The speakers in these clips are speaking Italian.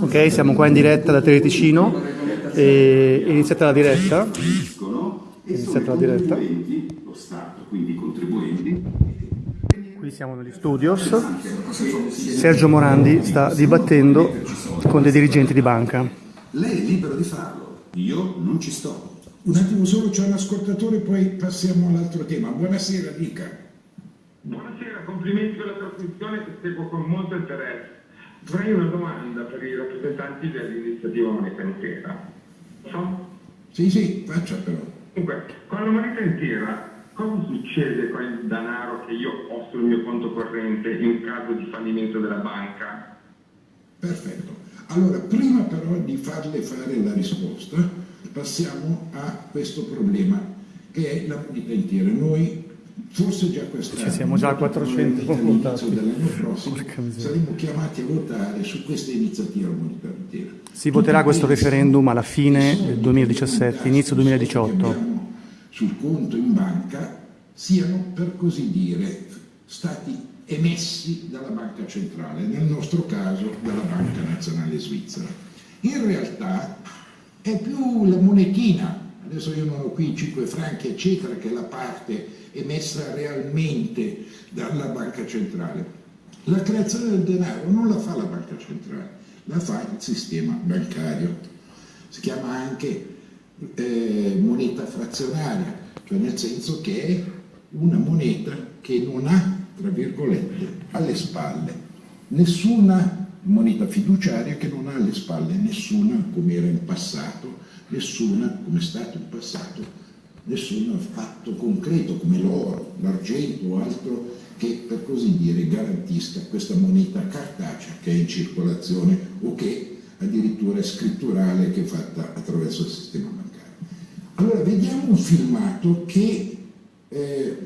Ok, siamo qua in diretta da Teleticino. E iniziata la diretta. Iniziata la diretta. Qui siamo negli studios. Sergio Morandi sta dibattendo con dei dirigenti di banca. Lei è libero di farlo, io non ci sto. Un attimo solo, c'è un ascoltatore, poi passiamo all'altro tema. Buonasera, dica. Buonasera, complimenti per la trasmissione che seguo con molto interesse. Avrei una domanda per i rappresentanti dell'iniziativa Moneta Intera. So? Sì, sì, faccia però. Dunque, con la moneta intera cosa succede con il denaro che io ho sul mio conto corrente in caso di fallimento della banca? Perfetto. Allora, prima però di farle fare la risposta, passiamo a questo problema che è la moneta intera. Noi forse già quest'anno, Ci siamo già a 400 all'inizio dell'anno prossimo, saremo chiamati a votare su questa iniziativa intera. Si voterà questo referendum alla fine del 2017, inizio 2018. abbiamo sul conto in banca siano per così dire stati emessi dalla banca centrale, nel nostro caso dalla Banca Nazionale Svizzera. In realtà è più la monetina, adesso io non ho qui i 5 franchi eccetera, che è la parte emessa realmente dalla banca centrale. La creazione del denaro non la fa la banca centrale, la fa il sistema bancario. Si chiama anche eh, moneta frazionaria, cioè nel senso che è una moneta che non ha, tra virgolette, alle spalle nessuna moneta fiduciaria che non ha alle spalle nessuna, come era in passato, nessuna, come è stato in passato, nessun fatto concreto come l'oro, l'argento o altro che per così dire garantisca questa moneta cartacea che è in circolazione o che addirittura è scritturale che è fatta attraverso il sistema bancario. Allora vediamo un filmato che eh,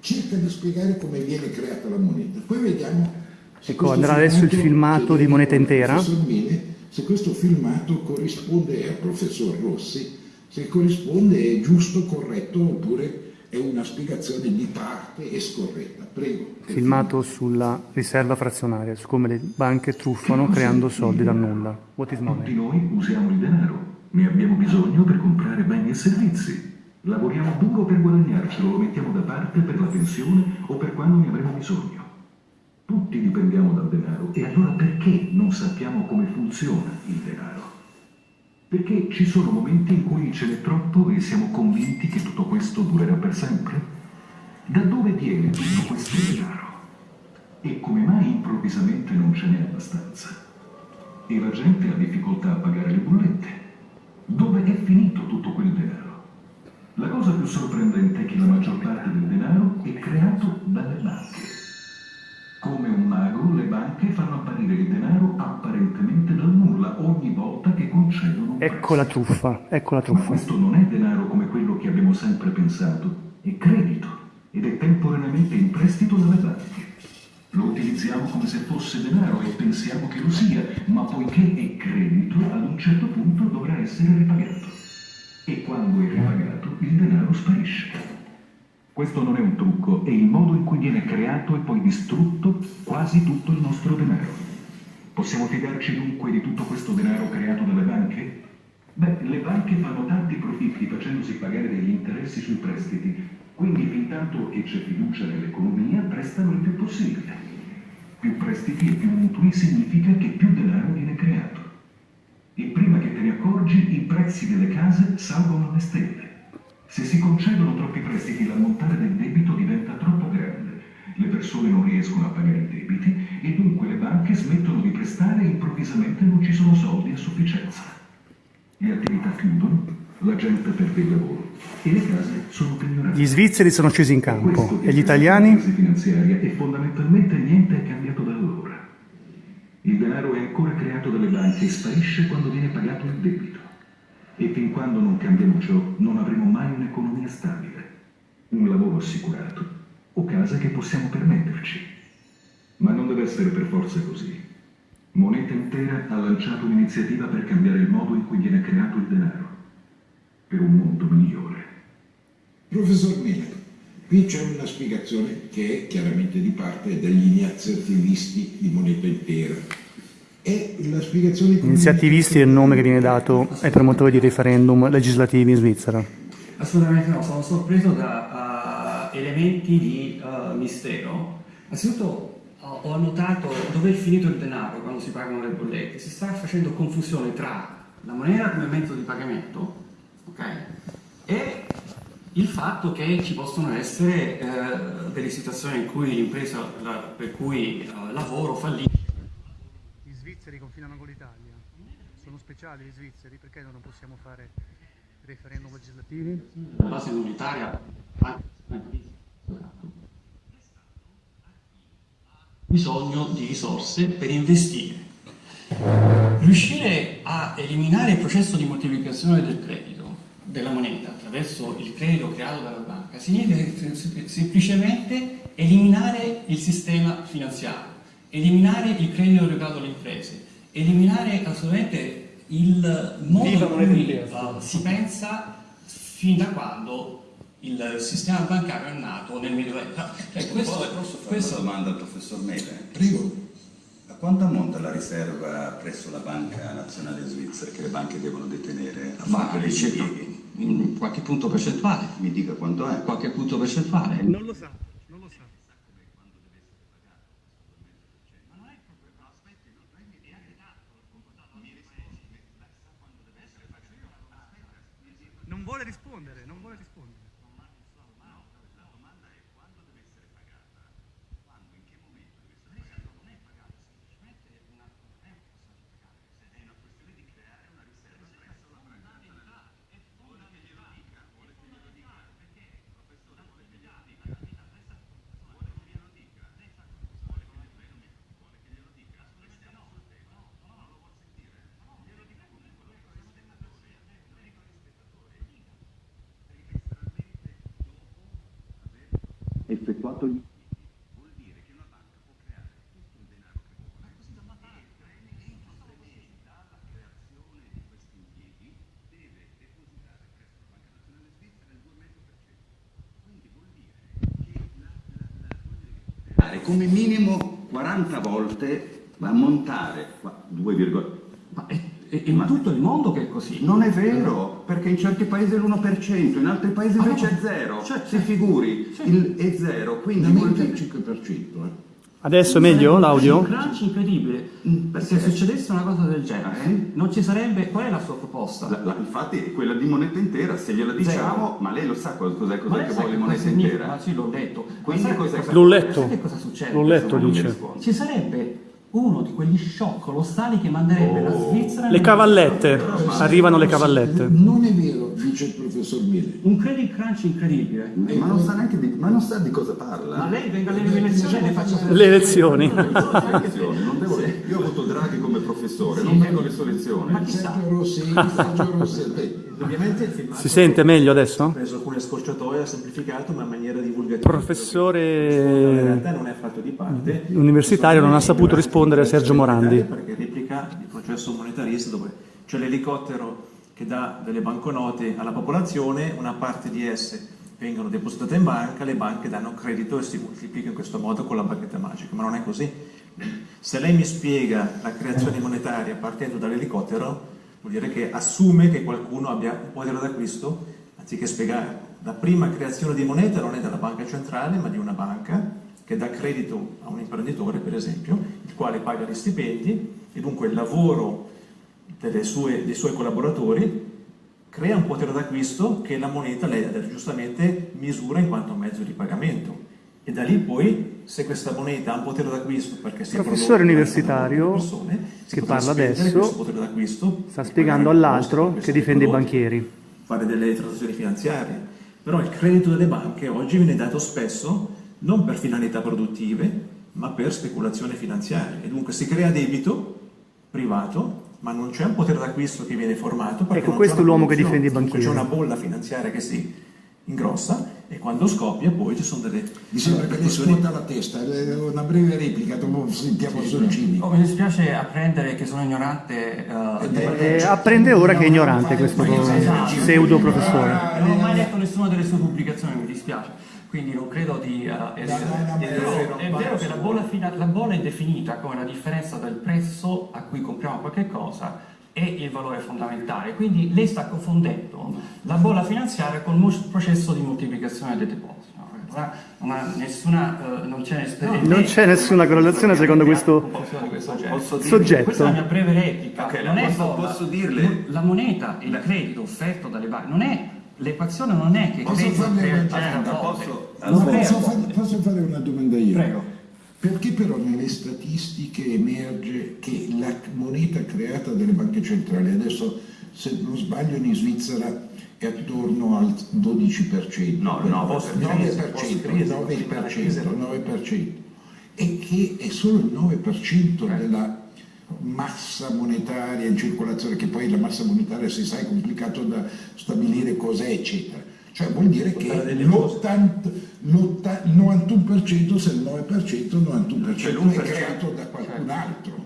cerca di spiegare come viene creata la moneta. Poi vediamo Ecco, andrà adesso il filmato di Moneta Intera. Mele, se questo filmato corrisponde al professor Rossi, se corrisponde è giusto, corretto oppure è una spiegazione di parte e scorretta. Prego. Filmato sulla riserva frazionaria, su come le banche truffano creando soldi dal nulla. What is Tutti money? noi usiamo il denaro, ne abbiamo bisogno per comprare beni e servizi. Lavoriamo duro per guadagnarcelo, lo mettiamo da parte per la pensione o per quando ne avremo bisogno. Tutti dipendiamo dal denaro e allora perché non sappiamo come funziona il denaro? Perché ci sono momenti in cui ce n'è troppo e siamo convinti che tutto questo durerà per sempre? Da dove viene tutto questo denaro? E come mai improvvisamente non ce n'è abbastanza? E la gente ha difficoltà a pagare le bollette? Dove è finito tutto quel denaro? La cosa più sorprendente è che la maggior parte del denaro è creato dalle banche. Come un mago, le banche fanno apparire il denaro apparentemente dal nulla ogni concedono un Ecco la truffa, ecco la Ma truffa. questo non è denaro come quello che abbiamo sempre pensato, è credito ed è temporaneamente in prestito dalle banche. Lo utilizziamo come se fosse denaro e pensiamo che lo sia, ma poiché è credito, ad un certo punto dovrà essere ripagato. E quando è ripagato, il denaro sparisce. Questo non è un trucco, è il modo in cui viene creato e poi distrutto quasi tutto il nostro denaro. Possiamo fidarci dunque di tutto questo denaro creato dalle banche? Beh, le banche fanno tanti profitti facendosi pagare degli interessi sui prestiti, quindi fin tanto che c'è fiducia nell'economia prestano il più possibile. Più prestiti e più mutui significa che più denaro viene creato. E prima che te ne accorgi, i prezzi delle case salgono alle stelle. Se si concedono troppi prestiti, l'ammontare del debito diventa troppo grande. Le persone non riescono a pagare i debiti e dunque le banche smettono di prestare e improvvisamente non ci sono soldi a sufficienza. Le attività chiudono, la gente perde il lavoro e le case sono pignorate. Gli svizzeri sono scesi in campo e gli italiani La crisi finanziaria e fondamentalmente niente è cambiato da allora. Il denaro è ancora creato dalle banche e sparisce quando viene pagato il debito. E fin quando non cambiamo ciò, non avremo mai un'economia stabile, un lavoro assicurato o case che possiamo permetterci. Ma non deve essere per forza così. Moneta Intera ha lanciato un'iniziativa per cambiare il modo in cui viene creato il denaro, per un mondo migliore. Professor Mele, qui c'è una spiegazione che è chiaramente di parte degli iniziativisti di moneta intera. E la spiegazione economica- Iniziativisti è il nome che viene dato ai promotori di referendum legislativi in Svizzera. Assolutamente no, sono sorpreso da uh, elementi di uh, mistero. Anzitutto uh, ho notato dove è finito il denaro quando si pagano le bollette. Si sta facendo confusione tra la moneta come mezzo di pagamento ok, e il fatto che ci possono essere eh, delle situazioni in cui l'impresa per cui eh, lavoro fallisce. Gli svizzeri confinano con l'Italia. Sono speciali gli svizzeri perché non possiamo fare referendum legislativi? la base monetaria bisogno di risorse per investire. Riuscire a eliminare il processo di moltiplicazione del credito, della moneta, attraverso il credito creato dalla banca, significa sem- semplicemente eliminare il sistema finanziario, eliminare il credito erogato alle imprese, eliminare assolutamente il modo in cui si pensa fin da quando il sistema bancario è nato nel Medioevo. Cioè, questo, Posso, fare questo- una domanda al professor Mele? Prego. A quanto ammonta la riserva presso la Banca Nazionale Svizzera che le banche devono detenere a ma impieghi? in qualche punto percentuale, Mi dica quanto è? qualche punto percentuale. Non lo sa, non lo sa. Non vuole rispondere, non vuole rispondere. Effettuato gli... come minimo 40 volte a montare qua, 2, Ma è, è- in tutto il mondo che è così. non è vero, perché in certi paesi è l'1%, in altri paesi Ah, invece no. è zero. Cioè, si figuri, il, è zero, quindi Una vuol dire- 5%. Eh. Adesso è meglio l'audio? Un crunch incredibile. Mm, Se perché? succedesse una cosa del genere, non ci sarebbe. Qual è la sua proposta? La- la- infatti è quella di moneta intera, se gliela diciamo, ma lei lo sa cos- cos'è, lei che vuole moneta intera? Ma sì, l'ho letto. Quindi cos'è L'ho letto. che cosa succede? L'ho letto, dice. Ci sarebbe uno di quegli shock colossali che manderebbe la Svizzera. Le cavallette, arrivano le cavallette. Non è vero, dice il professor Mille. Un credit crunch incredibile. Ma non sa neanche di, ma non sa di cosa parla. Ma lei venga alle elezioni e le faccia Le elezioni. Lezioni, non devo- Io ho avuto Draghi come professore, non vengo alle sue lezioni. Ma chissà. Rossi, Sergio Rossi, eh, Ovviamente il filmato Si sente meglio ha adesso? preso alcune scorciatoie, ha semplificato, ma in maniera divulgativa. In Professore realtà non è affatto di parte. universitario non ha saputo rispondere a Sergio Morandi. Perché replica il processo monetarista dove c'è l'elicottero che dà delle banconote alla popolazione, una parte di esse vengono depositate in banca, le banche danno credito e si moltiplica in questo modo con la bacchetta magica, ma non è così. Se lei mi spiega la creazione monetaria partendo dall'elicottero, vuol dire che assume che qualcuno abbia un potere d'acquisto anziché spiegare. La prima creazione di moneta non è della banca centrale, ma di una banca che dà credito a un imprenditore, per esempio, il quale paga gli stipendi e dunque il lavoro sue- dei suoi collaboratori crea un potere d'acquisto che la moneta lei giustamente misura in quanto mezzo di pagamento. E da lì poi, se questa moneta ha un potere d'acquisto perché si Professore universitario persone, che parla adesso questo potere d'acquisto Sta spiegando all'altro che difende i banchieri. fare delle transazioni finanziarie. Però il credito delle banche oggi viene dato spesso non per finalità produttive, ma per speculazione finanziaria. E dunque si crea debito privato, ma non c'è un potere d'acquisto che viene formato. perché Ecco, questo è l'uomo che difende i banchieri. C'è una bolla finanziaria che si ingrossa e quando scoppia poi ci sono delle Mi sembra che scuota la testa. Eh, Una breve replica, dopo sentiamo Sorgini. Oh, mi dispiace apprendere che sono ignorante. eh, E apprende ora che è ignorante questo pseudo professore. non ho mai letto nessuna delle sue pubblicazioni, mi dispiace. quindi non credo di uh, essere... no, no, Però ma- è vero che la bolla, fina- la bolla è definita come la differenza del prezzo a cui compriamo qualche cosa e il valore fondamentale, quindi lei sta confondendo la bolla finanziaria col processo di moltiplicazione dei depositi. no? Non ha- non ha nessuna, eh, non c'è ness- Non c'è nessuna correlazione secondo questo questo. Posso dirle- soggetto. Questa è la mia breve replica. Ok, non è posso- bolla. posso dirle? La moneta e il credito offerto dalle banche non è l'equazione non è che Posso credito domanda? bolle. Posso- posso, posso fare una domanda io? Prego. Perché però nelle statistiche emerge che la moneta creata dalle banche centrali, adesso se non sbaglio in Svizzera è attorno al 12%, No, no, post crisi, 9%, post crisi, 9%, 9%, e che è solo il 9% della massa monetaria in circolazione, che poi la massa monetaria si sa è complicato da stabilire cos'è, eccetera. Cioè vuol dire che Parlare delle cose. l'80 l'80 il 91% se il 9% il 91% Cioè è l'1%. creato da qualcun altro.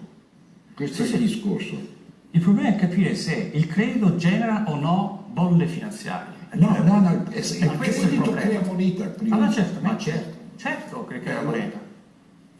Questo Sì, è il sì. discorso. Il problema è capire se il credito genera o no bolle finanziarie. No, no, no, è- il Ma questo è il crea moneta prima. Ah, ma certo, ma Ma certo, certo che crea Eh, moneta.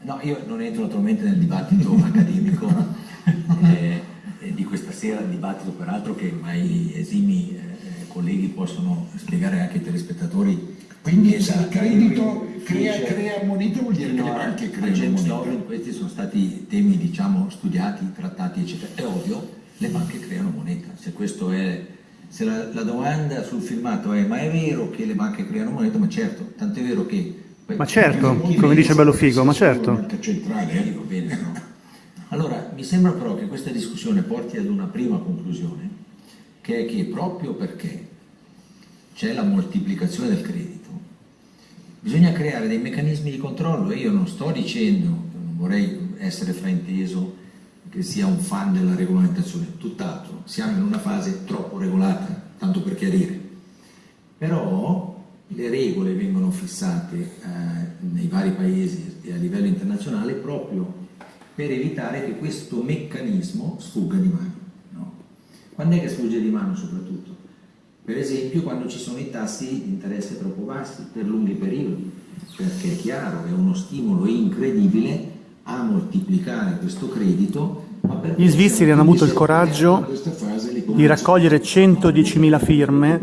No, io non entro naturalmente nel dibattito accademico eh, eh, di questa sera, il dibattito peraltro che mai esimi eh, colleghi possono spiegare anche ai telespettatori. Quindi che se da- il credito crea, crea moneta vuol dire che fino le banche creano moneta. Questi sono stati temi diciamo studiati, trattati eccetera. È ovvio, le banche creano moneta. Se questo è se la, la domanda sul filmato è ma è vero che le banche creano moneta? Ma certo, tant'è vero che Ma certo, come dice Bellofigo, ma certo. Banca centrale, Eh, bene, no? Allora, mi sembra però che questa discussione porti ad una prima conclusione, che è che proprio perché c'è la moltiplicazione del credito, bisogna creare dei meccanismi di controllo e io non sto dicendo, non vorrei essere frainteso, che sia un fan della regolamentazione, tutt'altro, siamo in una fase troppo regolata, tanto per chiarire. Però le regole vengono fissate eh, nei vari paesi e a livello internazionale proprio per evitare che questo meccanismo sfugga di mano. Quando è che sfugge di mano soprattutto? Per esempio quando ci sono i tassi di interesse troppo bassi per lunghi periodi, perché è chiaro, è uno stimolo incredibile a moltiplicare questo credito. Gli svizzeri hanno avuto il coraggio di raccogliere 110.000 firme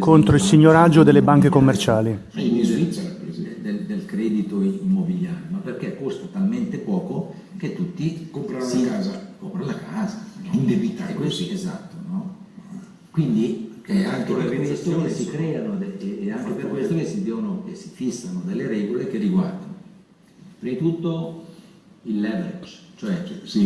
contro il signoraggio delle banche commerciali. in Svizzera, del, del credito immobiliare, ma perché costa talmente poco che tutti Comprano la casa. comprano la casa, no? Indebitati. E questo- esatto, no? Quindi è anche per questo che si creano e- e anche per questo che si devono e si fissano delle regole che riguardano prima di tutto il leverage, cioè Sì,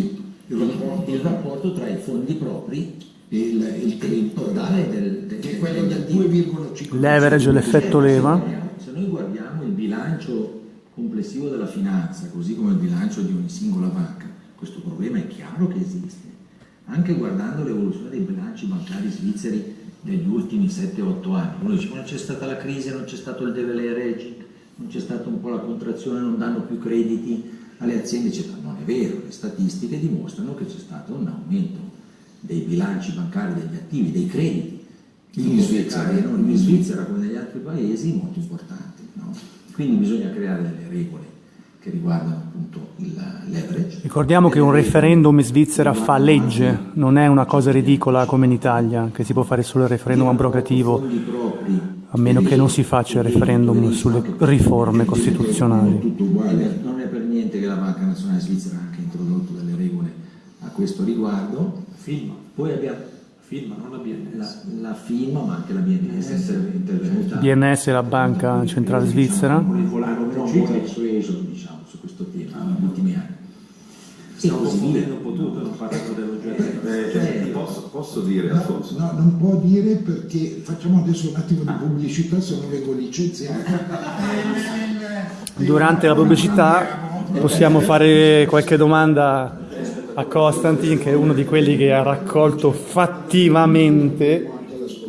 il il, rapporto, il rapporto tra i fondi propri il, il e il credito totale del, del, che è quello del attivi. 2,5 Leverage, l'effetto leva. Se noi guardiamo il bilancio complessivo della finanza, così come il bilancio di ogni singola banca, questo problema è chiaro che esiste. Anche guardando l'evoluzione dei bilanci bancari svizzeri degli ultimi 7-8 anni, uno dice non c'è stata la crisi, non c'è stato il deleveraging, non c'è stata un po' la contrazione, non danno più crediti alle aziende, eccetera. Non è vero, le statistiche dimostrano che c'è stato un aumento dei bilanci bancari, degli attivi, dei crediti In Svizzera. ipotecari, non in Svizzera come negli altri paesi, molto importanti. no? Quindi bisogna creare delle regole che riguardano appunto il leverage. Ricordiamo che un referendum in Svizzera fa legge, non è una cosa ridicola come in Italia, che si può fare solo il referendum abrogativo, a meno che non si faccia il referendum sulle riforme costituzionali. Non è per niente che la Banca Nazionale Svizzera ha anche introdotto delle regole a questo riguardo. Poi abbiamo filma, non la BNS. la, la FIMA, ma anche la BNS è inter- intervenuta. BNS è la banca centrale svizzera. Hanno persueso diciamo, su questo tema negli ultimi anni. E Stiamo così via. confondendo un po' tutto, non parlando dell'oggetto. Eh, Cioè- posso, posso dire, No, Alfonso? no, non può dire perché facciamo adesso un attimo di pubblicità, se no vengo licenziato. Durante la pubblicità possiamo fare qualche domanda a Constantin, che è uno di quelli che ha raccolto fattivamente,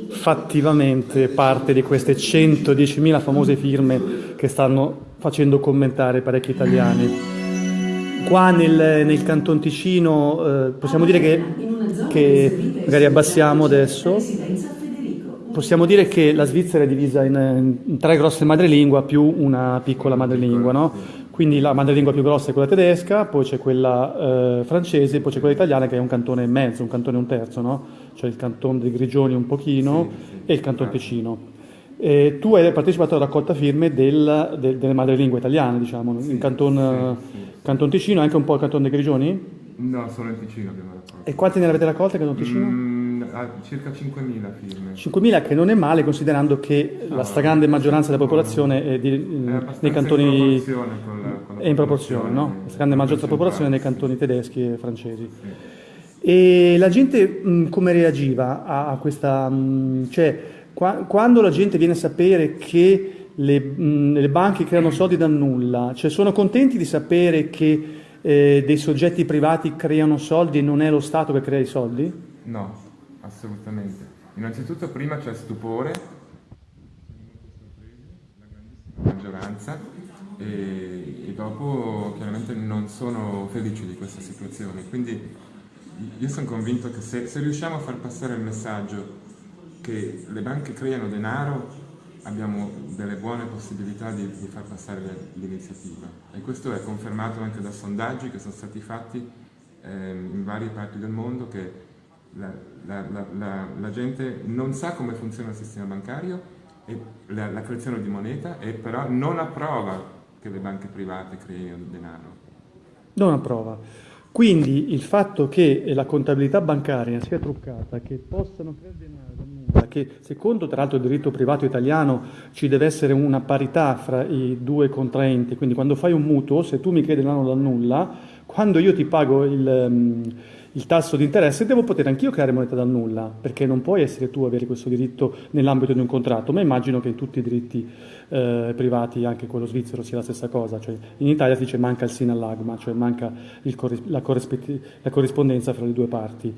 fattivamente parte di queste 110.000 famose firme che stanno facendo commentare parecchi italiani. Qua nel, nel Canton Ticino eh, possiamo dire che, che magari abbassiamo adesso. Possiamo dire che la Svizzera è divisa in, in tre grosse madrelingua più una piccola madrelingua, no? Quindi la madrelingua più grossa è quella tedesca, poi c'è quella eh, francese, poi c'è quella italiana che è un cantone e mezzo, un cantone e un terzo, no? Cioè il cantone di Grigioni un pochino Sì, sì. e il cantone Ticino. E tu hai partecipato alla raccolta firme del- del- delle madrelingue italiane, diciamo, in canton, sì, sì. canton Ticino anche un po' il canton dei Grigioni? No, solo in Ticino abbiamo raccolto. E quante ne avete raccolte canton Ticino? Mm, circa 5.000 firme. 5.000 che non è male considerando che la stragrande maggioranza della popolazione è, di- È nei abbastanza cantoni in proporzione con la, con la è in proporzione, no? La stragrande maggioranza della popolazione nei centrale, cantoni tedeschi e francesi. E la gente mh, come reagiva a, a questa... mh, cioè, qua- quando la gente viene a sapere che le, mh, le banche creano soldi dal nulla, cioè sono contenti di sapere che eh, dei soggetti privati creano soldi e non è lo Stato che crea i soldi? sì. No, assolutamente. Innanzitutto prima c'è stupore, la grandissima maggioranza, e, e dopo chiaramente non sono felici di questa situazione. Quindi io sono convinto che se, se riusciamo a far passare il messaggio che le banche creano denaro, abbiamo delle buone possibilità di, di far passare l'iniziativa. E questo è confermato anche da sondaggi che sono stati fatti ehm, in varie parti del mondo che la, la- la- la- gente non sa come funziona il sistema bancario e la, creazione di moneta e però non approva che le banche private creino denaro. Non approva. Quindi il fatto che la contabilità bancaria sia truccata, che possano creare denaro da che secondo tra l'altro il diritto privato italiano ci deve essere una parità fra i due contraenti, quindi quando fai un mutuo, se tu mi credi denaro dal nulla, quando io ti pago il, ehm, il tasso di interesse devo poter anch'io creare moneta dal nulla, perché non puoi essere tu a avere questo diritto nell'ambito di un contratto, ma immagino che in tutti i diritti eh, privati, anche quello svizzero, sia la stessa cosa. Cioè, in Italia si dice manca il sinallagma, cioè manca il la, la corrispondenza fra le due parti.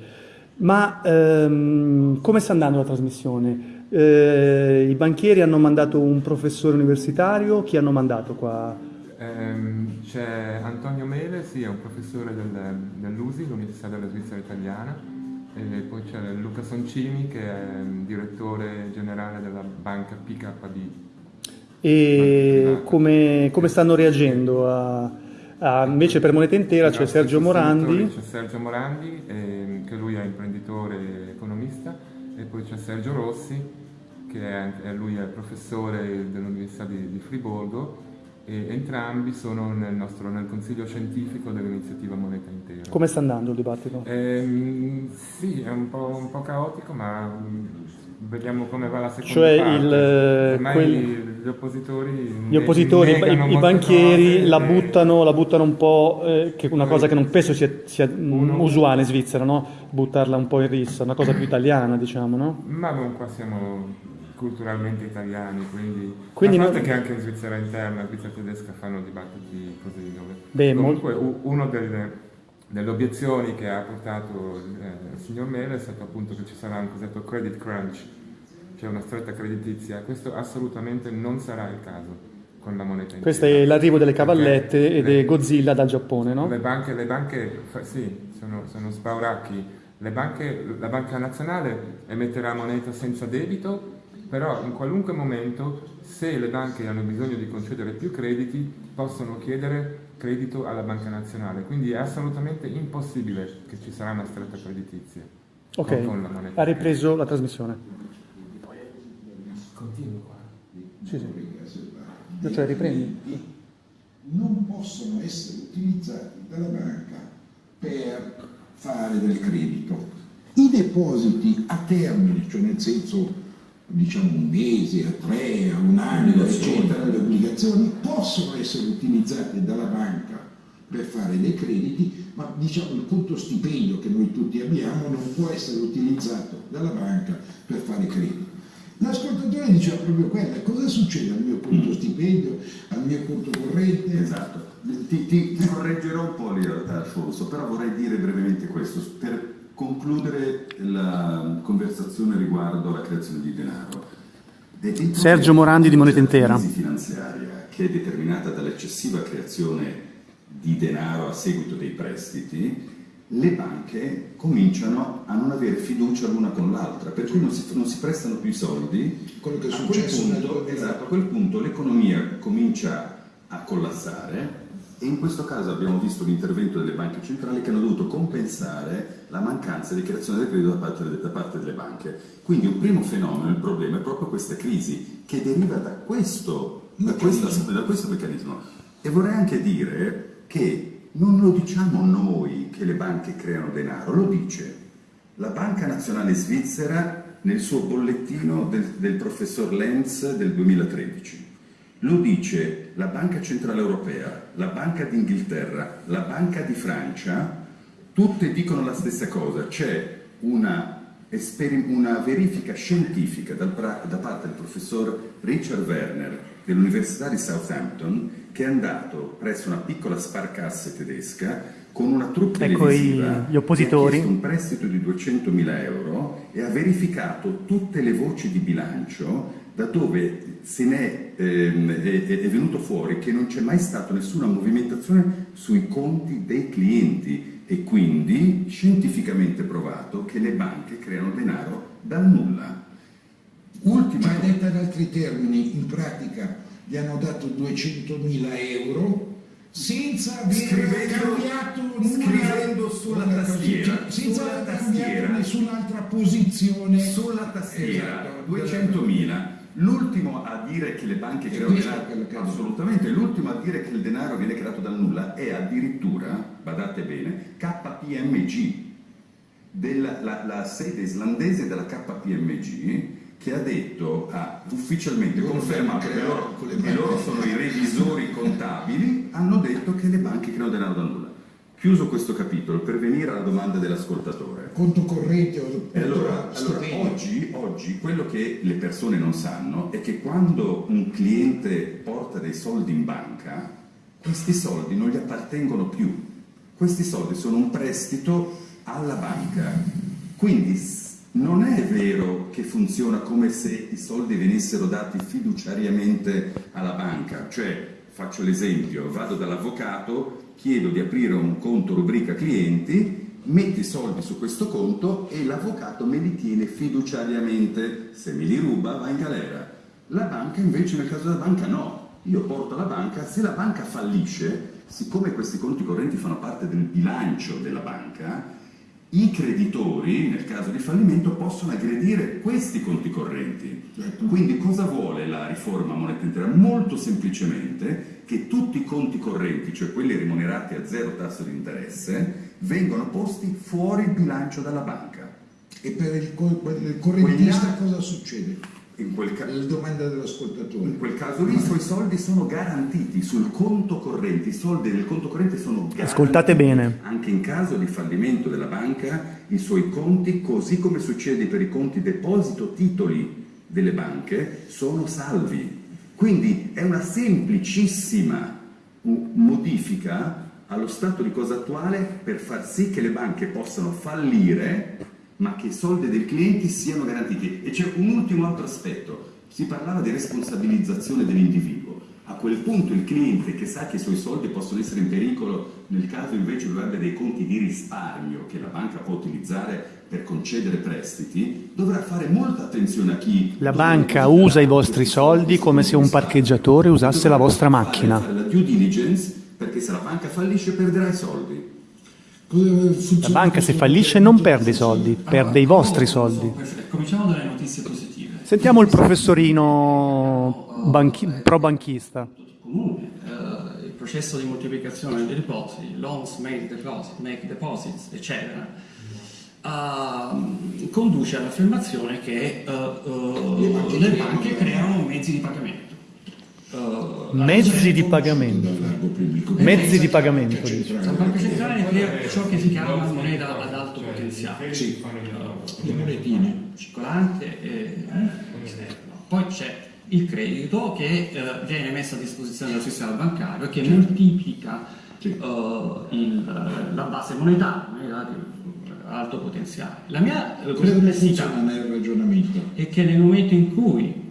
Ma ehm, come sta andando la trasmissione? Eh, I banchieri hanno mandato un professore universitario, chi hanno mandato qua? Ehm, c'è Antonio Mele, sì, è un professore del, dell'USI, l'Università della Svizzera Italiana, e poi c'è Luca Soncini che è mm, direttore generale della banca PKB. E come, come stanno reagendo? A, a- invece per moneta intera c'è Sergio Morandi. C'è Sergio Morandi, ehm, che lui è imprenditore e economista, e poi c'è Sergio Rossi, che è- lui è professore dell'Università di, di Friburgo, e entrambi sono nel, nostro, nel consiglio scientifico dell'iniziativa Moneta Intera. Come sta andando il dibattito? Ehm, sì, è un po', un po' caotico, ma mm, vediamo come va la seconda Cioè parte. il, eh, Ormai quel- gli oppositori, Gli oppositori, i, i banchieri cose, la eh, buttano, la buttano un po', eh, che una Poi- cosa che non penso sia, sia, mm, Uno- usuale in Svizzera, no? Buttarla un po' in rissa, una cosa più italiana, diciamo, no? Ma non qua siamo culturalmente italiani, quindi, Quindi a parte non- che anche in Svizzera interna, in Svizzera tedesca fanno dibattiti così. Dove... Beh, Comunque u- una delle, delle obiezioni che ha portato eh, il signor Mele è stato appunto che ci sarà un cosiddetto credit crunch, cioè una stretta creditizia. Questo assolutamente non sarà il caso con la moneta intera. Questo è l'arrivo delle cavallette le- è Godzilla dal Giappone, no? le banche, le banche sì, sono, sono spauracchi. Le banche, la banca nazionale emetterà moneta senza debito, però in qualunque momento, se le banche hanno bisogno di concedere più crediti, possono chiedere credito alla banca nazionale. Quindi è assolutamente impossibile che ci sarà una stretta creditizia con, Ok, con la moneta. ha ripreso la trasmissione. Continuo qua. Sì, sì. Cioè riprendi. non possono essere utilizzati dalla banca per fare del credito. I depositi a termine, cioè nel senso diciamo un mese, a tre, a un anno, eccetera, le obbligazioni possono essere utilizzate dalla banca per fare dei crediti, ma diciamo il conto stipendio che noi tutti abbiamo non può essere utilizzato dalla banca per fare crediti. L'ascoltatore diceva proprio quella, cosa succede al mio conto stipendio, al mio conto corrente? Esatto, ti, ti- ti correggerò un po' lì Alfonso, però vorrei dire brevemente questo, per concludere la conversazione riguardo alla creazione di denaro. Sergio Morandi di Moneta la Intera. crisi finanziaria che è determinata dall'eccessiva creazione di denaro a seguito dei prestiti, le banche cominciano a non avere fiducia l'una con l'altra, per cui non si, non si prestano più i soldi. Quello che è a quel successo punto, 2000. esatto, a quel punto l'economia comincia a collassare e in questo caso abbiamo visto l'intervento delle banche centrali che hanno dovuto compensare la mancanza di creazione del credito da parte, da parte delle banche. Quindi un primo fenomeno, il problema è proprio questa crisi che deriva da questo, da questo, da questo meccanismo. E vorrei anche dire che non lo diciamo noi che le banche creano denaro, lo dice la Banca Nazionale Svizzera nel suo bollettino del, del professor Lenz del 2013. Lo dice la Banca Centrale Europea, la Banca d'Inghilterra, la Banca di Francia, tutte dicono la stessa cosa, c'è una, una verifica scientifica da parte del professor Richard Werner dell'Università di Southampton che è andato presso una piccola sparcasse tedesca con una troupe Ecco televisiva gli oppositori. ha un prestito di 200.000 euro e ha verificato tutte le voci di bilancio da dove se n'è, ehm, è, è- venuto fuori che non c'è mai stata nessuna movimentazione sui conti dei clienti e quindi scientificamente provato che le banche creano denaro dal nulla. Ultima Ma detta in altri termini, in pratica gli hanno dato 200.000 euro senza aver Scrivendo- cambiato nulla, scrivendo sulla nulla tastiera, così, senza aver cambiato nessun'altra posizione Sulla tastiera, Esatto. 200.000. L'ultimo a dire che le banche creano denaro, assolutamente, l'ultimo a dire che il denaro viene creato dal nulla è addirittura, badate bene, KPMG, della, la, la sede islandese della KPMG che ha detto, ha ufficialmente Loro confermato che loro, che loro sono i revisori contabili, hanno detto che le banche creano denaro dal nulla. Chiuso questo capitolo, per venire alla domanda dell'ascoltatore. conto corrente o allora, conto allora, stipendio. oggi, oggi quello che le persone non sanno è che quando un cliente porta dei soldi in banca, questi soldi non gli appartengono più. Questi soldi sono un prestito alla banca. Quindi non è vero che funziona come se i soldi venissero dati fiduciariamente alla banca. Cioè, faccio l'esempio, vado dall'avvocato, chiedo di aprire un conto rubrica clienti, metti i soldi su questo conto e l'avvocato me li tiene fiduciariamente. Se me li ruba va in galera. La banca invece nel caso della banca no. Io porto alla banca, se la banca fallisce, siccome questi conti correnti fanno parte del bilancio della banca, i creditori, nel caso di fallimento, possono aggredire questi conti correnti. Quindi cosa vuole la riforma moneta intera? Molto semplicemente che tutti i conti correnti, cioè quelli remunerati a zero tasso di interesse, vengano posti fuori bilancio dalla banca. E per il, il correntista cosa succede? In quel, ca- La domanda dell'ascoltatore. in quel caso lì i suoi soldi sono garantiti sul conto corrente, i soldi del conto corrente sono garantiti. Ascoltate bene. Anche in caso di fallimento della banca, i suoi conti, così come succede per i conti deposito titoli delle banche, sono salvi. Quindi è una semplicissima modifica allo stato di cosa attuale per far sì che le banche possano fallire, ma che i soldi dei clienti siano garantiti. E c'è un ultimo altro aspetto. Si parlava di responsabilizzazione dell'individuo. A quel punto il cliente che sa che i suoi soldi possono essere in pericolo nel caso invece lui abbia dei conti di risparmio che la banca può utilizzare per concedere prestiti, dovrà fare molta attenzione a chi... La banca usa i vostri soldi come se un parcheggiatore usasse la vostra macchina. Fare la due diligence perché se la banca fallisce perderà i soldi. La banca se fallisce non perde i soldi, perde i vostri soldi. Cominciamo dalle notizie positive. Sentiamo il professorino banchi- pro banchista. comune, eh, il processo di moltiplicazione dei depositi, loans make, deposit, make deposits, eccetera, ehm, conduce all'affermazione che eh, eh, le banche creano mezzi di pagamento. Mezzi di pagamento. Dal. Mezzi di pagamento. Dice. La banca centrale crea ciò che si chiama moneta ad alto potenziale, Sì, Eh, le monetine. circolante e esterno. Poi c'è il credito che eh, viene messo a disposizione del sistema bancario e che moltiplica eh, il- la base monetaria, moneta di alto potenziale. La mia eh, perplessità funziona nel ragionamento? è che nel momento in cui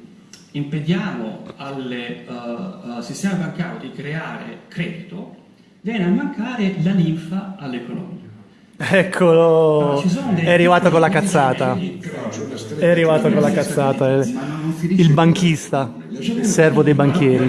impediamo al eh, eh, sistema bancario di creare credito, viene a mancare la linfa all'economia. Eccolo, è arrivato con la cazzata. È arrivato con la cazzata, il banchista, il servo dei banchieri.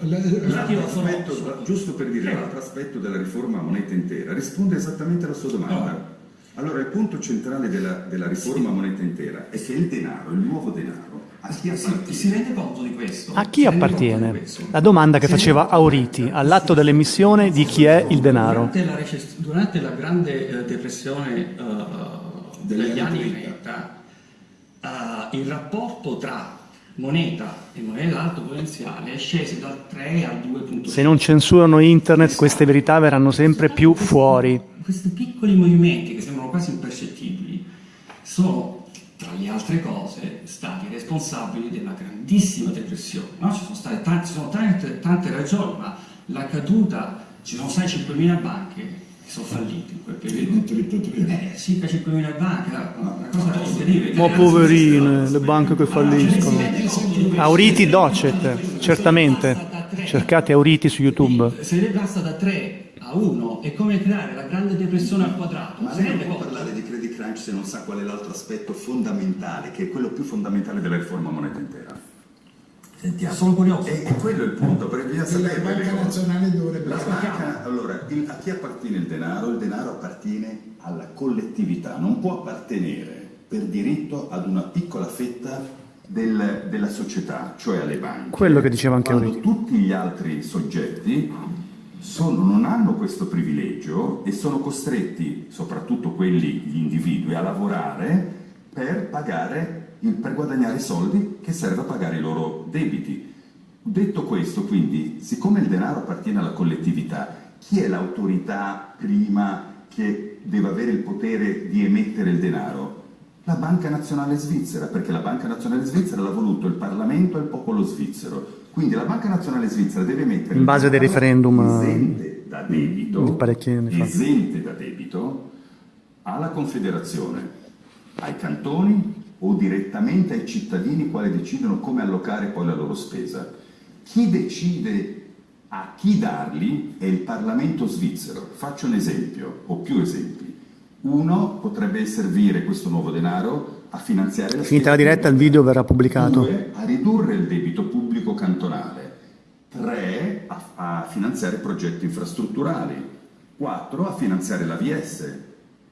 L'altro aspetto, giusto per dire l'altro aspetto della riforma moneta intera, risponde esattamente alla sua domanda. Allora, il punto centrale della, della riforma moneta intera è che il denaro, il nuovo denaro, a chi appartiene? Si rende conto di questo? A chi appartiene? La domanda che faceva Auriti all'atto dell'emissione di chi è il denaro. Durante la, durante la grande eh, depressione eh, degli anni 30, eh, il rapporto tra moneta e moneta alto potenziale è sceso dal 3 al 2.5. Se non censurano internet, queste verità verranno sempre più fuori. Questi piccoli movimenti che sembrano quasi impercettibili sono, tra le altre cose, stati responsabili della grandissima depressione. No? Ci sono state tante, sono tante, tante ragioni, ma la caduta, ci sono state 5.000 banche che sono fallite in quel periodo. Eh, circa 5.000 banche, una cosa incredibile. Ma poverine, le banche che falliscono. Auriti Docet, certamente. Cercate Auriti su YouTube. Se lei passa da 3 a 1 è come creare la grande depressione al quadrato. Ma lei non può parlare di credit crunch se non sa qual è l'altro aspetto fondamentale, che è quello più fondamentale della riforma moneta intera. Sentiamo. Sono curioso. E, e quello è il punto, perché bisogna La sapere Banca le cose. Nazionale dovrebbe La banca, allora, il- a chi appartiene il denaro? Il denaro appartiene alla collettività, non può appartenere per diritto ad una piccola fetta del- della società, cioè alle banche. Quello che diceva anche Quando Auriti. tutti gli altri soggetti sono- non hanno questo privilegio e sono costretti, soprattutto quelli, gli individui, a lavorare per pagare, per guadagnare soldi che serve a pagare i loro debiti. Detto questo, quindi, siccome il denaro appartiene alla collettività, chi è l'autorità prima che deve avere il potere di emettere il denaro? La Banca Nazionale Svizzera, perché la Banca Nazionale Svizzera l'ha voluto il Parlamento e il popolo svizzero. Quindi la Banca Nazionale Svizzera deve emettere In base denaro referendum, eh, esente da debito, esente da debito alla Confederazione, ai cantoni o direttamente ai cittadini quali decidono come allocare poi la loro spesa. Chi decide a chi darli è il Parlamento svizzero. Faccio un esempio, o più esempi. Uno potrebbe servire questo nuovo denaro a finanziare la Finita la diretta, il video verrà pubblicato. Due, a ridurre il debito pubblico cantonale. Tre, a, a finanziare progetti infrastrutturali. Quattro, a finanziare l'AVS.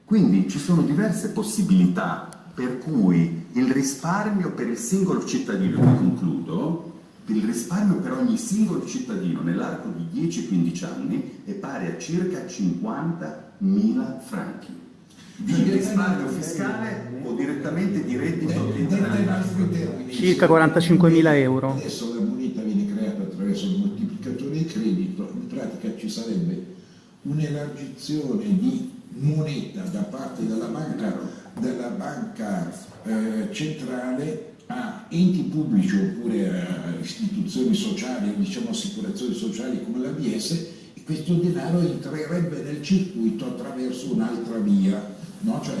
Quindi ci sono diverse possibilità per cui il risparmio per il singolo cittadino, e concludo, il risparmio per ogni singolo cittadino nell'arco di 10-15 anni è pari a circa 50.000 franchi di risparmio fiscale o direttamente di reddito tasche. Circa 45.000 euro. Adesso la moneta viene creata attraverso il moltiplicatore di credito, in pratica ci sarebbe un'elargizione di moneta da parte della banca, della banca eh, centrale a enti pubblici oppure a istituzioni sociali, diciamo assicurazioni sociali come l'ABS e questo denaro entrerebbe nel circuito attraverso un'altra via, no? cioè,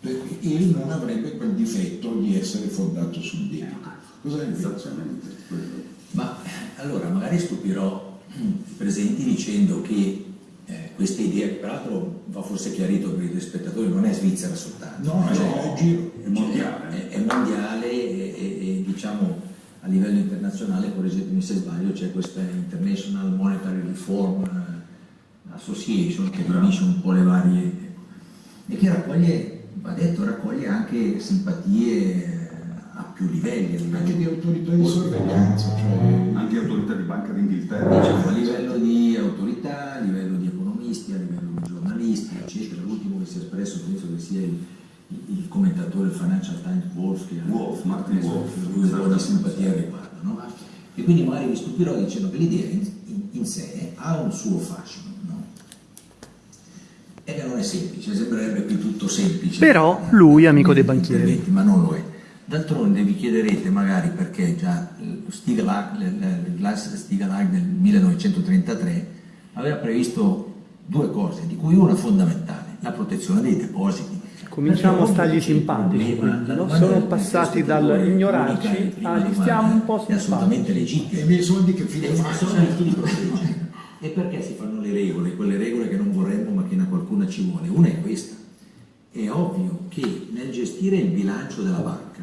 per- e non avrebbe quel difetto di essere fondato sul debito. Cosa ne? Esattamente. Ma eh, allora magari stupirò i presenti dicendo che eh, questa idea, che peraltro va forse chiarito per i telespettatori, non è svizzera soltanto, No, cioè, no, è giro. È mondiale. è, è mondiale e, e- e, diciamo a livello internazionale, correggetemi se sbaglio, c'è questa International Monetary Reform eh, Association che riunisce un po' le varie e che raccoglie, va detto, raccoglie anche simpatie a più livelli, a livello Anche di autorità di sorveglianza, cioè Anche autorità di Banca d'Inghilterra. diciamo, a livello di autorità, a livello di economisti, a livello di giornalisti, eccetera. L'ultimo che si è espresso penso che sia il, il commentatore del Financial Times Wolf, che ha Wolf, Martin Wolf, lui un po' di simpatia al riguardo. No? E quindi magari mi stupirò dicendo che l'idea in, in- in sé ha un suo fascino. No? E che non è semplice, sembrerebbe qui tutto semplice. Però lui è amico dei banchieri. Ma non lo è. D'altronde vi chiederete magari perché già eh, il Glass Stigalag del 1933 aveva previsto due cose, di cui una fondamentale, la protezione dei depositi. Cominciamo a stargli simpatici, quindi, no? Sono passati dall'ignorarci agli domanda, stiamo un po' È assolutamente simpatici. legittima. e i miei soldi che fine E fanno? sono chi li protegge? E perché si fanno le regole, quelle regole che non vorremmo ma che a qualcuna ci vuole? Una è questa. È ovvio che nel gestire il bilancio della banca,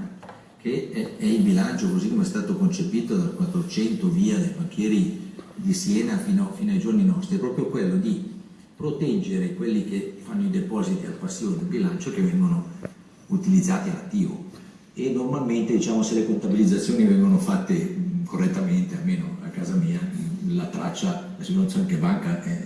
che è, è il bilancio così come è stato concepito dal 400 via dai banchieri di Siena fino, fino ai giorni nostri, è proprio quello di proteggere quelli che fanno i depositi al passivo del bilancio che vengono utilizzati all'attivo e normalmente diciamo se le contabilizzazioni vengono fatte correttamente, almeno a casa mia, la traccia, la situazione che banca, è, è,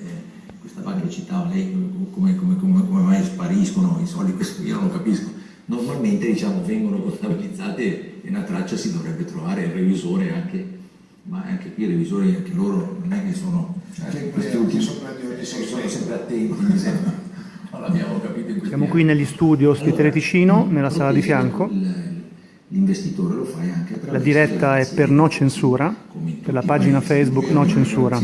questa banca che citava lei, come, come, come, come, mai spariscono i soldi, questo io non lo capisco, normalmente diciamo vengono contabilizzate e una traccia si dovrebbe trovare, il revisore anche, ma anche qui i revisori, anche loro non è che sono, questi ultimi, sono sempre attenti, mi sembra. non in questi Siamo qui negli studio ospite Allora, Ticino, nella sala di fianco. il- L'investitore lo fai anche attraverso La diretta è per no censura, per la pagina Facebook no censura.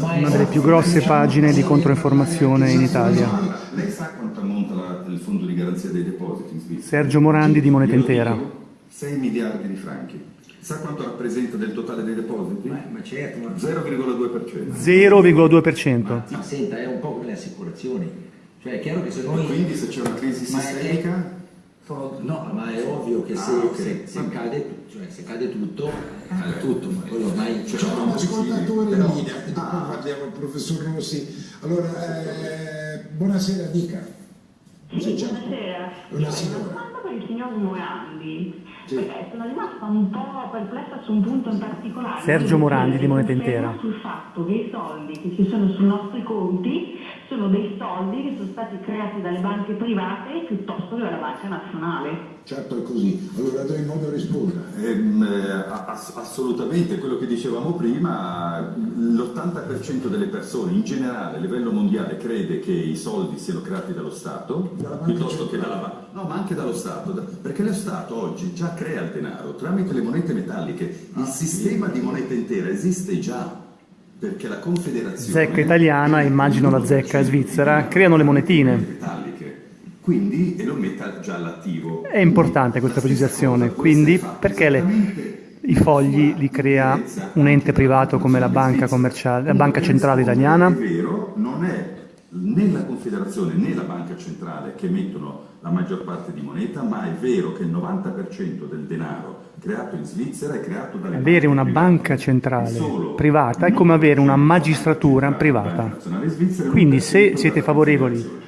Una delle più grosse pagine di controinformazione in Italia. Lei sa quanto ammonta il fondo di garanzia dei depositi in Svizzera? Sergio Morandi di Moneta Intera. dico 6 miliardi di franchi. Sa quanto rappresenta del totale dei depositi? Ma, certo, ma, 0,2%. 0,2%. ma senta, è un po' come le assicurazioni. Cioè è chiaro che se noi... Quindi se c'è una crisi sistemica... No, ma è ovvio che se, Ah, ok. se- se cade, cioè, se cade tutto, cade tutto, ma quello ormai... C'è cioè, un ascoltatore in linea e dopo parliamo al professor Rossi. Allora, eh, buonasera, dica. C'è- Buonasera. Una ho signora. una domanda per il signor Morandi. Sì. Perché sono rimasta un po' perplessa su un punto in particolare. Sergio Io Morandi di Moneta Intera. Sul fatto che i soldi che ci sono sui nostri conti sono dei soldi che sono stati creati dalle banche private piuttosto che dalla banca nazionale. Certo è così. Allora do in modo risponda. Ehm, eh, ass- assolutamente, quello che dicevamo prima, l'80% delle persone in generale a livello mondiale crede che i soldi siano creati dallo Stato piuttosto che dalla banca. No, ma anche dallo Stato, perché lo Stato oggi già crea il denaro tramite le monete metalliche. Il sistema di moneta intera esiste già, perché la Confederazione... Zecca italiana, immagino la zecca svizzera, creano le monetine. metalliche. Quindi, e lo metta già all'attivo. È importante questa precisazione, quindi perché le- i fogli li crea un ente privato come la banca commerciale, la banca centrale È italiana? vero, non è né la Confederazione né la Banca Centrale che mettono la maggior parte di moneta, ma è vero che il 90% del denaro creato in Svizzera è creato dalle Avere una private. banca centrale privata è come avere una magistratura privata. Quindi se siete favorevoli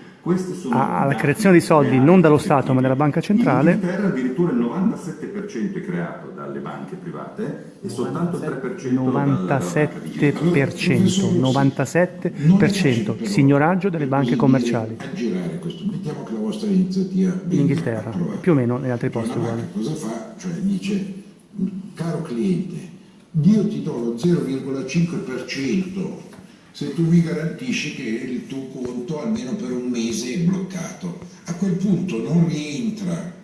Alla dati creazione di soldi non dallo Stato, ma dalla banca centrale. In Inghilterra addirittura il 97% è creato dalle banche private e soltanto il 3% dalla- dalla banca di 97%, 97% signoraggio delle banche commerciali. Aggirare questo. Mettiamo che la vostra iniziativa In Inghilterra, più o meno negli altri posti uguali. cosa fa? Cioè dice, caro cliente, io ti do lo 0,5% se tu mi garantisci che il tuo conto almeno per un mese è bloccato. A quel punto non rientra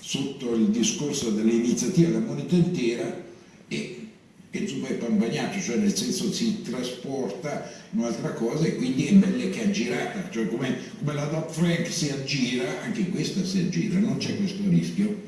sotto il discorso dell'iniziativa della moneta intera e, e insomma è pan bagnato, cioè nel senso si trasporta in un'altra cosa e quindi è bella che aggirata, cioè come, come la Dodd Frank si aggira, anche questa si aggira, non c'è questo rischio.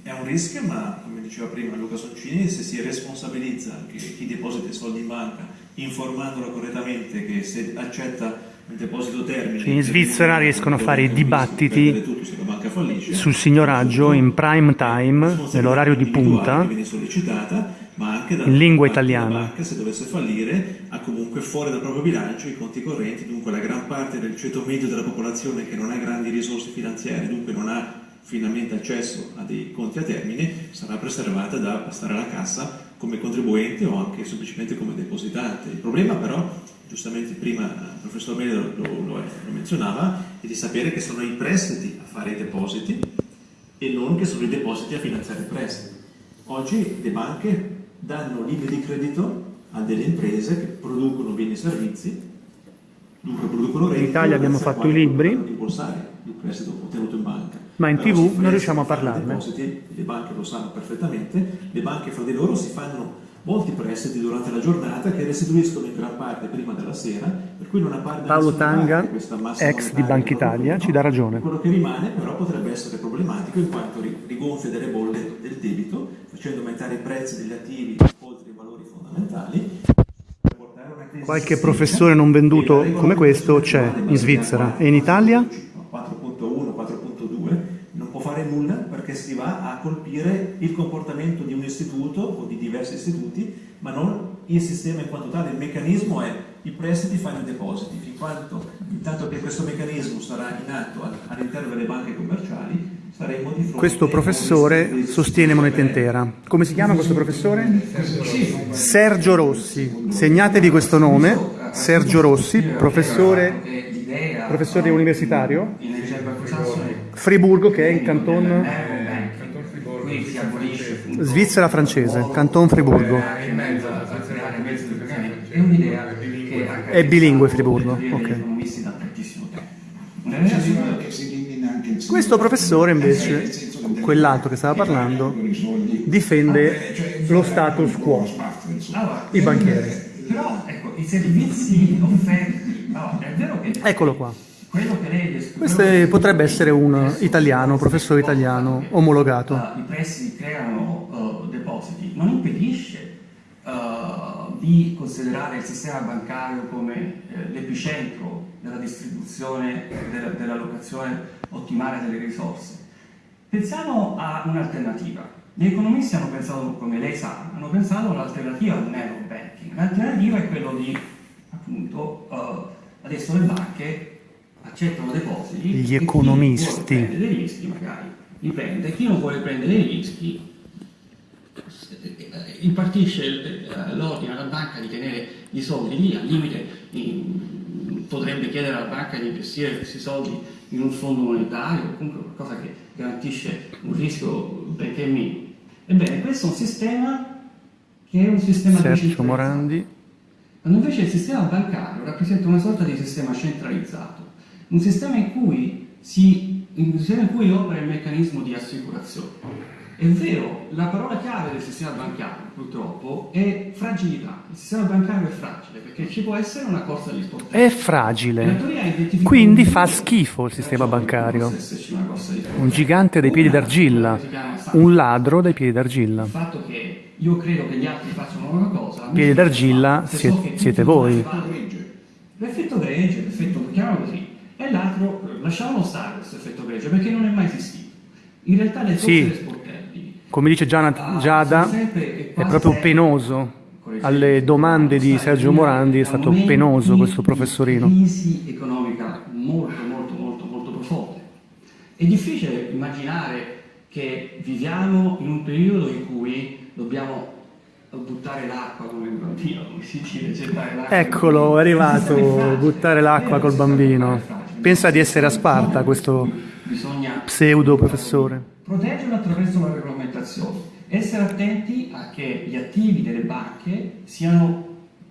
È un rischio, ma come diceva prima Luca Soncini, se si responsabilizza anche chi deposita i soldi in banca, informandolo correttamente che se accetta il deposito termine... Cioè, in Svizzera riescono a fare i dibattiti tutto la fallisce. sul signoraggio in prime time, nell'orario di punta, in lingua italiana. banca, se dovesse fallire, ha comunque fuori dal proprio bilancio i conti correnti, dunque la gran parte del ceto medio della popolazione che non ha grandi risorse finanziarie, dunque non ha finalmente accesso a dei conti a termine, sarà preservata da passare alla cassa come contribuente o anche semplicemente come depositante. Il problema però, giustamente prima il professor Mele lo, lo- lo- lo menzionava, è di sapere che sono i prestiti a fare i depositi e non che sono i depositi a finanziare i prestiti. Oggi le banche danno linee di credito a delle imprese che producono beni e servizi, dunque producono reddito. In Italia abbiamo fatto i libri. il prestito ottenuto in banca. Ma in TV non riusciamo a parlarne. depositi, le banche lo sanno perfettamente, le banche fra di loro si fanno molti prestiti durante la giornata che restituiscono in gran parte prima della sera, per cui non appare Paolo Tanga, ex di Banca Italia, no. ci dà ragione. Quello che rimane però potrebbe essere problematico in quanto ri- rigonfia delle bolle del debito, facendo aumentare i prezzi degli attivi oltre i valori fondamentali. Qualche professore non venduto come questo c'è in Svizzera e in Italia? 4.1, 4.2 non può fare nulla perché si va a colpire il comportamento di un istituto o di diversi istituti, ma non il sistema in quanto tale. Il meccanismo è i prestiti fanno i depositi, fin quanto, intanto che questo meccanismo sarà in atto all'interno delle banche commerciali, saremo di fronte Questo professore sostiene moneta intera. Come si chiama questo professore? Sergio Rossi. Segnatevi questo nome, Sergio Rossi, professore, professore universitario, Friburgo che è in canton Svizzera francese, canton Friburgo. È un'idea che È bilingue Friburgo, ok. Questo professore invece, quell'altro che stava parlando, difende lo status quo, Allora, i banchieri. Però ecco, i servizi offerti, allora, è vero che Eccolo qua. Questo potrebbe essere un italiano, professore italiano, omologato. i prestiti creano depositi, non impedisce eh, di considerare il sistema bancario come eh, l'epicentro della distribuzione, della- dell'allocazione ottimale delle risorse. Pensiamo a un'alternativa. Gli economisti hanno pensato, come lei sa, hanno pensato all'alternativa al nero banking. L'alternativa è quello di, appunto, eh, adesso le banche accettano depositi. Gli chi economisti. dei rischi magari li prende, chi non vuole prendere dei rischi impartisce eh, l'ordine alla banca di tenere i soldi lì, al limite potrebbe chiedere alla banca di investire questi soldi in un fondo monetario o comunque qualcosa che garantisce un rischio benché minimo. Ebbene, questo è un sistema che è un sistema Sergio. Morandi. Quando invece il sistema bancario rappresenta una sorta di sistema centralizzato, un sistema in cui, si, un sistema in cui opera il meccanismo di assicurazione. È vero, la parola chiave del sistema bancario purtroppo è fragilità. Il sistema bancario è fragile perché ci può essere una corsa agli sportelli. È fragile, quindi fa schifo il sistema bancario. Un gigante dai piedi d'argilla, un ladro dai piedi d'argilla. Il fatto che io credo che gli altri facciano una cosa... Piedi d'argilla siete- voi. L'effetto gregge, l'effetto, chiamiamolo così, e l'altro, lasciamolo stare questo effetto gregge, perché non è mai esistito. In realtà le Sì. Come dice Gianna- Giada, è proprio penoso. Alle domande di Sergio Morandi è stato penoso questo professorino. crisi economica molto molto molto molto profonde. È difficile immaginare che viviamo in un periodo in cui dobbiamo buttare l'acqua come il bambino, come si dice, gettare l'acqua. Eccolo, è arrivato, buttare l'acqua col bambino. Pensa di essere a Sparta questo pseudo professore. proteggerlo attraverso la regolamentazione, essere attenti a che gli attivi delle banche siano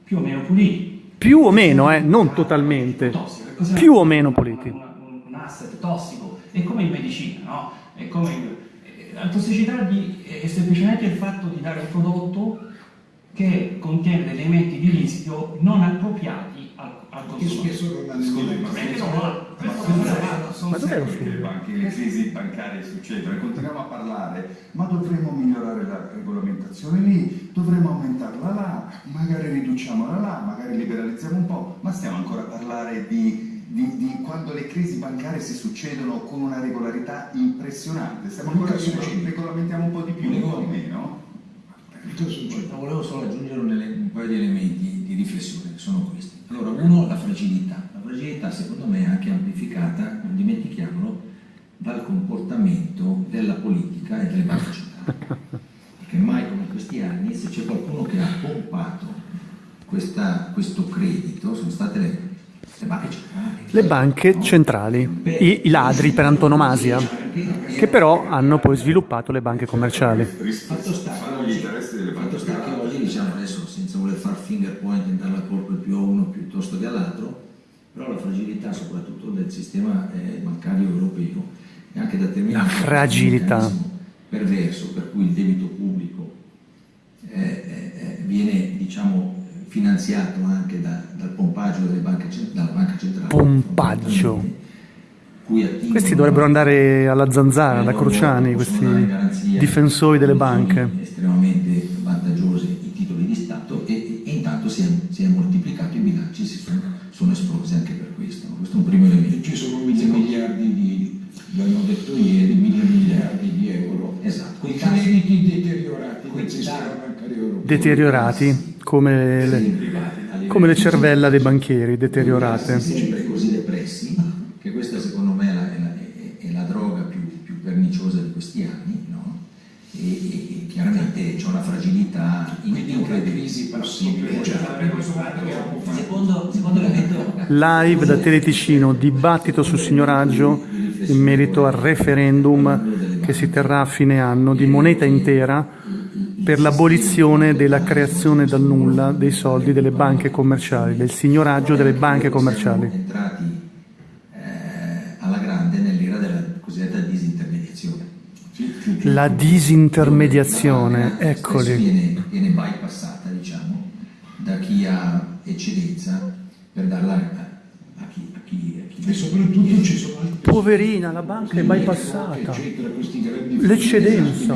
più o meno puliti. Più o meno, eh, non totalmente. Cos'è Più o meno puliti. un, un asset tossico, è come in medicina, no? È come in- eh, la tossicità di- è semplicemente il fatto di dare un prodotto che contiene elementi di rischio non appropriati al, consumatore. Scusi, ma è che non va- Ma dov'è lo studio? Le banche, le crisi bancarie succedono e continuiamo a parlare, ma dovremmo migliorare la regolamentazione lì, dovremmo aumentarla là, magari riduciamola là, magari liberalizziamo un po', ma stiamo ancora a parlare di, di- di quando le crisi bancarie si succedono con una regolarità impressionante, stiamo ancora a dire regolamentiamo un po' di più, un po' di meno. Ma volevo solo aggiungere un, un paio di elementi di riflessione che sono questi. Allora, uno, la fragilità. La fragilità secondo me è anche amplificata, non dimentichiamolo, dal comportamento della politica e delle banche centrali. Perché mai come in questi anni, se c'è qualcuno che ha pompato questa- questo credito, sono state le, le banche centrali. Le banche centrali, i, i ladri per antonomasia, che però hanno poi sviluppato le banche commerciali. Fatto sta però la fragilità soprattutto del sistema eh, bancario europeo è anche determinata La da un fragilità. meccanismo perverso per cui il debito pubblico eh, eh, viene diciamo finanziato anche da- dal pompaggio delle banche dalla banca centrale. Pompaggio. Questi dovrebbero andare alla zanzara, da Cruciani, questi difensori delle banche. estremamente l'hanno detto ieri, mille miliardi di euro. Esatto, quei crediti deteriorati quei del sistema bancario europeo. Deteriorati, come le, privati, come le cervella dei banchieri, deteriorate. sempre così depressi, che questa secondo me è la, è la- è- la droga più, più perniciosa di questi anni, no? e, e- e chiaramente c'è una fragilità incredibile. crisi possibile. Cioè, Secondo, secondo elemento Live da Teleticino, dibattito sul signoraggio in merito al referendum che si terrà a fine anno di moneta intera per l'abolizione della creazione dal nulla dei soldi delle banche commerciali, del signoraggio delle banche commerciali. Alla grande nell'era della cosiddetta disintermediazione. La disintermediazione, eccoli. Viene, viene bypassata, diciamo, da chi ha eccedenza per darla a, a chi, a chi, a chi E soprattutto ci sono altri Poverina, la banca è bypassata. eccetera, questi grandi L'eccedenza.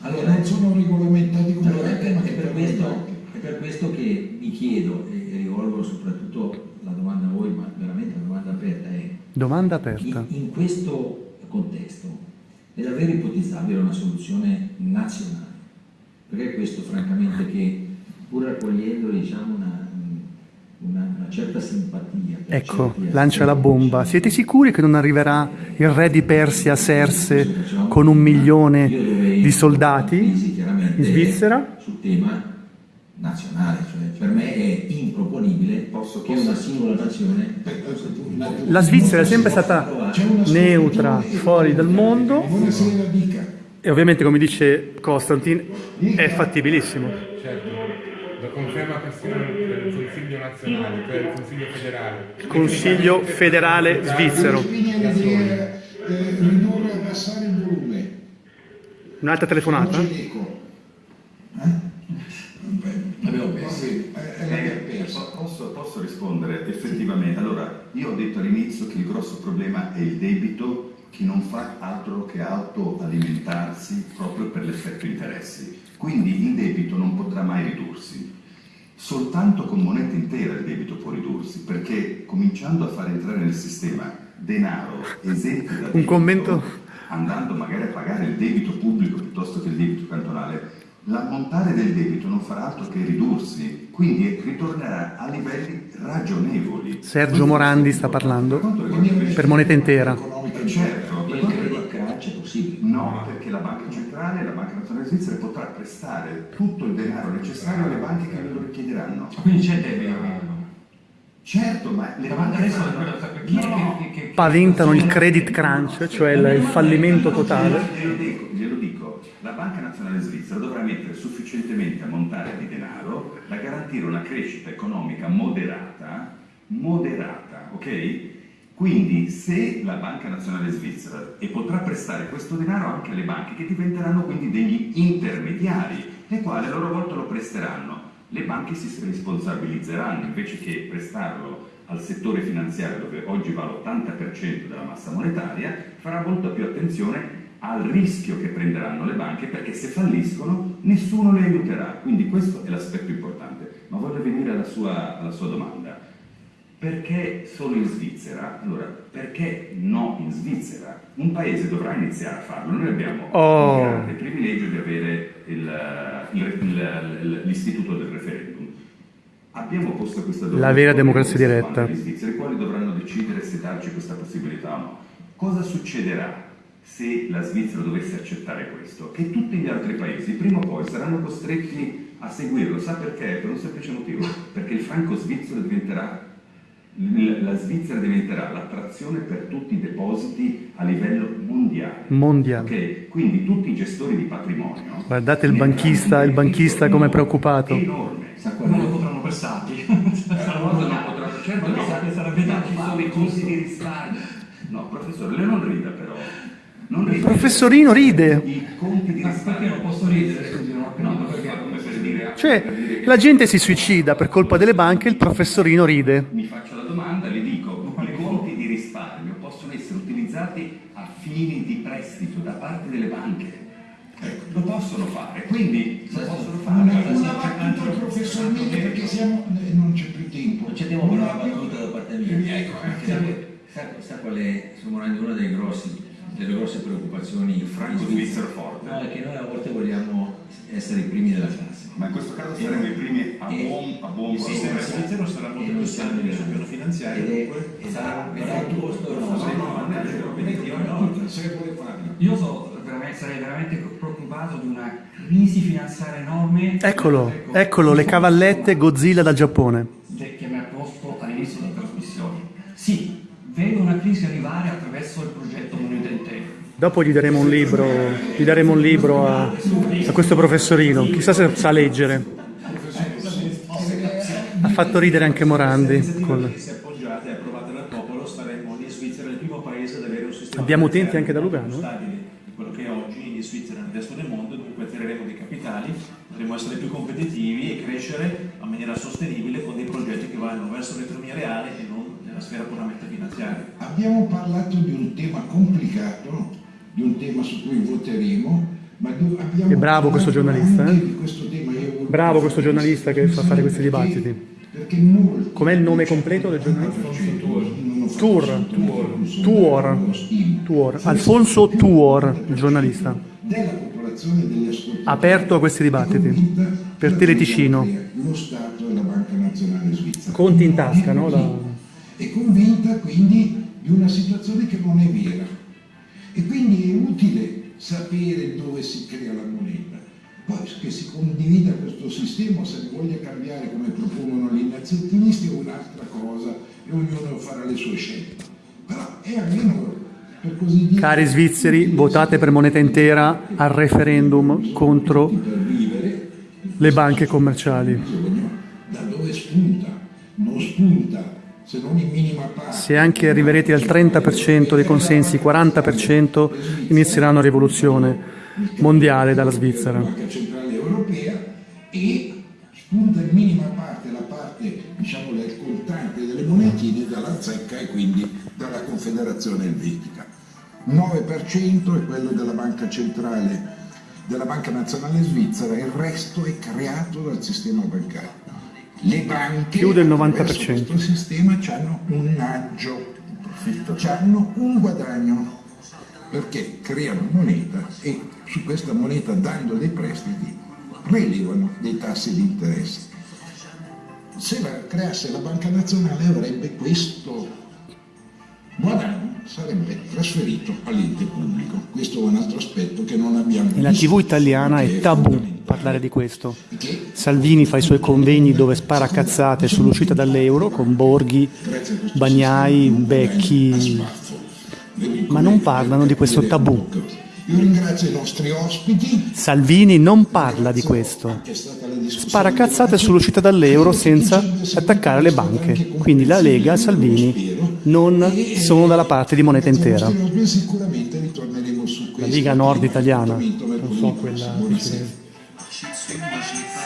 Allora, non sono regolamentati come Allora, è per, ma è che per però questo, è per questo che mi chiedo e, e rivolgo soprattutto la domanda a voi, ma veramente la domanda aperta è Domanda in, aperta. in questo contesto è davvero ipotizzabile una soluzione nazionale? Perché questo francamente che pur raccogliendo diciamo una, una- una certa simpatia per Ecco, lancia la bomba. diciamo, Siete sicuri che non arriverà il re di Persia a Serse con un Io milione di soldati in Svizzera? sul tema nazionale, cioè per me è improponibile che una singola nazione La Svizzera è sempre stata neutra, fuori dal mondo e ovviamente, come dice Costantin, è fattibilissimo. Certo, lo conferma Consiglio nazionale, cioè il Consiglio federale. Consiglio federale svizzero. Ridurre, abbassare il volume. Un'altra telefonata? Eh? Eh, l'abbiamo perso. Posso, posso rispondere effettivamente? Allora, io ho detto all'inizio che il grosso problema è il debito che non fa altro che autoalimentarsi proprio per l'effetto interessi. Quindi il debito non potrà mai ridursi. Soltanto con moneta intera il debito può ridursi, perché cominciando a far entrare nel sistema denaro esenti da debito, commento? andando magari a pagare il debito pubblico piuttosto che il debito cantonale, l'ammontare del debito non farà altro che ridursi, quindi ritornerà a livelli ragionevoli. Sergio Morandi sta parlando Per moneta intera. certo, per il quanto credit riguarda- crunch è possibile. No, perché la Banca Centrale, la Banca Svizzera potrà prestare tutto il denaro necessario alle banche che lo richiederanno. Quindi c'è debito. Certo, ma le banche Adesso fanno- No. che, che, che Paventano il credit crunch, cioè il il fallimento totale. Glielo dico, glielo dico, la Banca Nazionale Svizzera dovrà mettere sufficientemente ammontare di denaro da garantire una crescita economica moderata, moderata, ok? Quindi se la Banca Nazionale Svizzera e potrà prestare questo denaro anche alle banche che diventeranno quindi degli intermediari, le quali a loro volta lo presteranno, le banche si responsabilizzeranno invece che prestarlo al settore finanziario dove oggi va l'80% della massa monetaria, farà molta più attenzione al rischio che prenderanno le banche perché se falliscono nessuno le aiuterà. Quindi questo è l'aspetto importante. Ma voglio venire alla sua, alla sua domanda. Perché solo in Svizzera? Allora, perché no in Svizzera? Un paese dovrà iniziare a farlo. Noi abbiamo Oh. il grande privilegio di avere l'istituto del referendum. Abbiamo posto questa domanda. La vera democrazia diretta. degli svizzeri, i quali dovranno decidere se darci questa possibilità o no. Cosa succederà se la Svizzera dovesse accettare questo? Che tutti gli altri paesi prima o poi saranno costretti a seguirlo. Sa perché? Per un semplice motivo. Perché il franco svizzero diventerà la Svizzera diventerà l'attrazione per tutti i depositi a livello mondiale. Mondiale. Ok? Quindi tutti i gestori di patrimonio. Guardate il banchista, il banchista come è preoccupato. Enorme. Non lo potranno prestati. Allora non potranno- certo no, sa- sarebbe da ci sono i conti di risparmio. No, professore, lei non rida però. Non Il rida. professorino ride. I conti di Ma perché risparmio. non posso ridere? Scusi, non ho No, capito ma perché. come per dire, Cioè, per dire che- la gente si suicida per colpa delle banche, il professorino ride. Mi faccio la domanda, le dico, i conti di risparmio possono essere utilizzati a fini di prestito da parte delle banche. Ecco, lo possono fare, quindi lo possono fare. Una, una battuta al professor Mille perché siamo, eh, non c'è più tempo. Non c'è tempo per una battuta da parte mia. Ecco, sa, sa qual è, Sir Morandi, una delle, grossi, delle grosse preoccupazioni Franco Svizzero forte. No, è che noi a volte vogliamo essere i primi della classe. Ma in questo caso saremo i primi a buon, a buon Il sistema svizzero sarà molto più stabile sul piano finanziario, Ed è- sarà ed è un costo no, Io so, veramente- sarei veramente preoccupato di una crisi finanziaria enorme. Eccolo, Ecco, eccolo, le cavallette Godzilla dal Giappone. che mi ha posto all'inizio della trasmissione. Sì, vedo una crisi arrivare attraverso il progetto Moneta Intera. Dopo gli daremo un libro, gli daremo un libro a, a questo professorino, chissà se sa leggere. Ha fatto ridere anche Morandi. col- se appoggiata e approvata dal popolo staremo in Svizzera il primo paese ad avere un sistema Abbiamo utenti anche da Lugano, di quello che è oggi in Svizzera nel resto del mondo, dunque attireremo dei capitali, potremo essere più competitivi e crescere in maniera sostenibile con dei progetti che vanno verso l'economia reale e non nella sfera puramente finanziaria. Abbiamo parlato di un tema complicato, di un tema su cui voteremo, ma abbiamo È bravo questo giornalista, eh? questo tema. Bravo questo giornalista che fa fare questi dibattiti. Com'è il nome completo del giornalista? Tuor. Tuor. Tuor. Alfonso Tuor, il giornalista. Aperto a questi dibattiti. Per Teleticino. Conti in tasca, no? La- È convinta quindi di una situazione che non è vera. E quindi è utile sapere dove si crea la moneta. Poi che si condivida questo sistema, se ne voglia cambiare come propongono gli innanzituttisti è un'altra cosa e ognuno farà le sue scelte. Però è almeno per così dire Cari svizzeri, votate per moneta intera al referendum contro le banche commerciali. da dove spunta. Non spunta se anche arriverete al 30% dei consensi, 40% inizierà una rivoluzione mondiale dalla Svizzera. Banca Centrale Europea e spunta in minima parte la parte diciamo del contante delle monetine dalla zecca e quindi dalla Confederazione Elvetica. 9% è quello della Banca Centrale della Banca Nazionale Svizzera, il resto è creato dal sistema bancario. Le banche Più del 90%. attraverso questo sistema hanno un aggio, hanno un guadagno perché creano moneta e su questa moneta dando dei prestiti prelevano dei tassi di interesse. Se la creasse la Banca Nazionale avrebbe questo guadagno, sarebbe trasferito all'ente pubblico. Questo è un altro aspetto che non abbiamo Nella visto, TV italiana è tabù. Parlare di questo. Salvini fa i suoi convegni dove spara cazzate sull'uscita dall'euro con Borghi, Bagnai, Becchi, ma non parlano di questo tabù. Salvini non parla di questo. Spara cazzate sull'uscita dall'euro senza attaccare le banche. Quindi la Lega e Salvini non sono dalla parte di moneta intera. La. Liga Nord italiana, non so quella prossimo. Buonasera. siciliana.